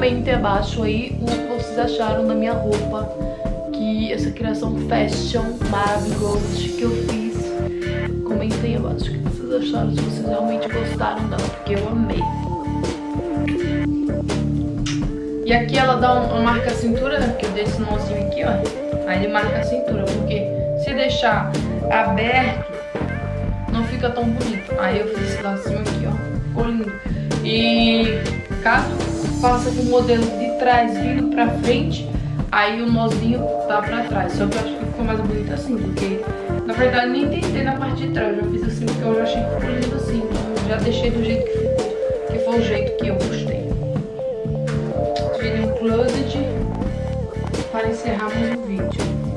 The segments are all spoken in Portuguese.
comentem abaixo aí o que vocês acharam da minha roupa. Que essa criação fashion maravilhosa que eu fiz. Comentem abaixo o que vocês acharam, se vocês realmente gostaram dela, porque eu amei. E aqui ela dá uma marca a cintura, né? Porque eu dei esse nozinho aqui, ó. Aí ele marca a cintura, porque se deixar aberto, não fica tão bonito. Aí eu fiz esse lacinho aqui, ó. Ficou lindo. E caso faça com o modelo de trás vindo pra frente, aí o nozinho tá pra trás. Só que eu acho que ficou mais bonito assim, porque na verdade nem tentei na parte de trás. Eu já fiz assim porque eu já achei que ficou lindo assim. Então já deixei do jeito que ficou, que foi o jeito que eu gostei closet para encerrarmos o vídeo.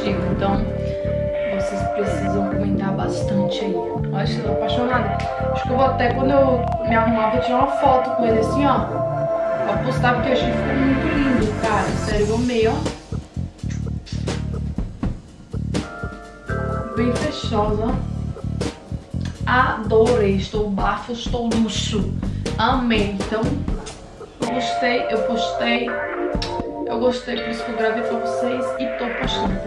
Então, vocês precisam comentar bastante aí. Olha, eu tô apaixonada. Acho que eu vou até, quando eu me arrumar, vou tirar uma foto com ele assim, ó. Pra postar, porque eu achei que ficou muito lindo, cara. Sério, eu amei, ó. Bem fechosa. Adorei, estou bafo, estou luxo. Amei. Então, eu gostei, eu postei. Eu gostei, por isso que eu gravei pra vocês e tô postando